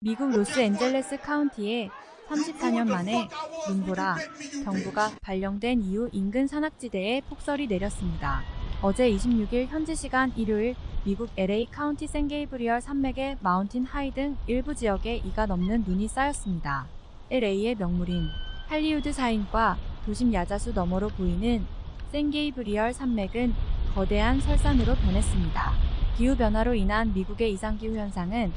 미국 로스앤젤레스 카운티에 34년 만에 눈보라 경보가 발령된 이후 인근 산악지대에 폭설이 내렸습니다. 어제 26일 현지 시간 일요일 미국 LA 카운티 샌게이브리얼 산맥의 마운틴 하이 등 일부 지역에 이가 넘는 눈이 쌓였습니다. LA의 명물인 할리우드 사인과 도심 야자수 너머로 보이는 샌게이브리얼 산맥은 거대한 설산으로 변했습니다. 기후변화로 인한 미국의 이상기후 현상은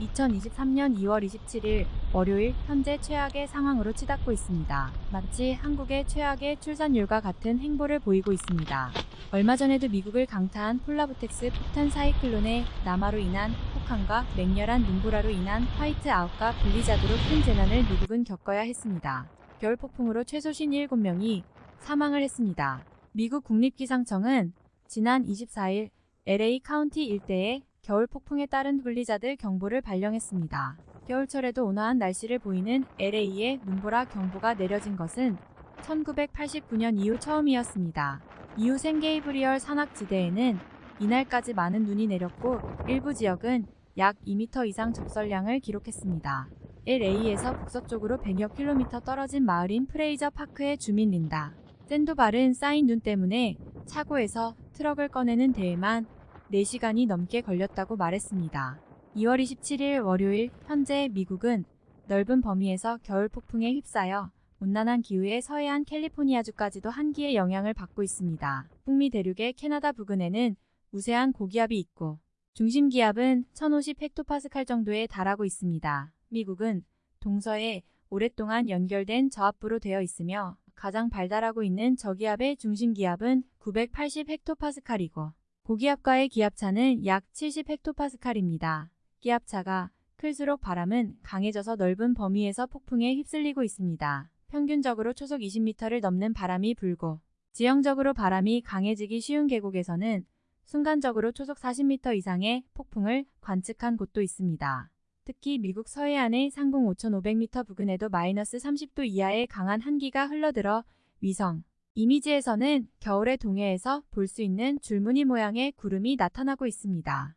2023년 2월 27일 월요일 현재 최악의 상황으로 치닫고 있습니다. 마치 한국의 최악의 출산율과 같은 행보를 보이고 있습니다. 얼마 전에도 미국을 강타한 polar vortex 폭탄 사이클론의 남하로 인한 폭탄과 맹렬한 눈보라로 인한 화이트 아웃과 블리자드로 큰 재난을 미국은 겪어야 했습니다. 겨울 폭풍으로 최소 57명이 사망을 했습니다. 미국 국립기상청은 지난 24일 LA 카운티 일대에 겨울 폭풍에 따른 블리자드 경보를 발령했습니다. 겨울철에도 온화한 날씨를 보이는 LA에 눈보라 경보가 내려진 것은 1989년 이후 처음이었습니다. 이후 생게이브리얼 산악지대에는 이날까지 많은 눈이 내렸고 일부 지역은 약 2m 이상 적설량을 기록했습니다. LA에서 북서쪽으로 100여 킬로미터 떨어진 마을인 프레이저 파크의 주민 린다. 샌도발은 쌓인 눈 때문에 차고에서 트럭을 꺼내는 데에만 4시간이 넘게 걸렸다고 말했습니다. 2월 27일 월요일 현재 미국은 넓은 범위에서 겨울 폭풍에 휩싸여 온난한 기후에 서해안 캘리포니아주까지도 한기의 영향을 받고 있습니다. 북미 대륙의 캐나다 부근에는 우세한 고기압이 있고 중심 기압은 1050 헥토파스칼 정도에 달하고 있습니다. 미국은 동서에 오랫동안 연결된 저압부로 되어 있으며 가장 발달하고 있는 저기압의 중심 기압은 980 헥토파스칼이고 고기압과의 기압차는 약 70 헥토파스칼입니다. 기압차가 클수록 바람은 강해져서 넓은 범위에서 폭풍에 휩쓸리고 있습니다. 평균적으로 초속 20m를 넘는 바람이 불고 지형적으로 바람이 강해지기 쉬운 계곡에서는 순간적으로 초속 40m 이상의 폭풍을 관측한 곳도 있습니다. 특히 미국 서해안의 상공 5,500m 부근에도 마이너스 30도 이하의 강한 한기가 흘러들어 위성 이미지에서는 겨울의 동해에서 볼 수 있는 줄무늬 모양의 구름이 나타나고 있습니다.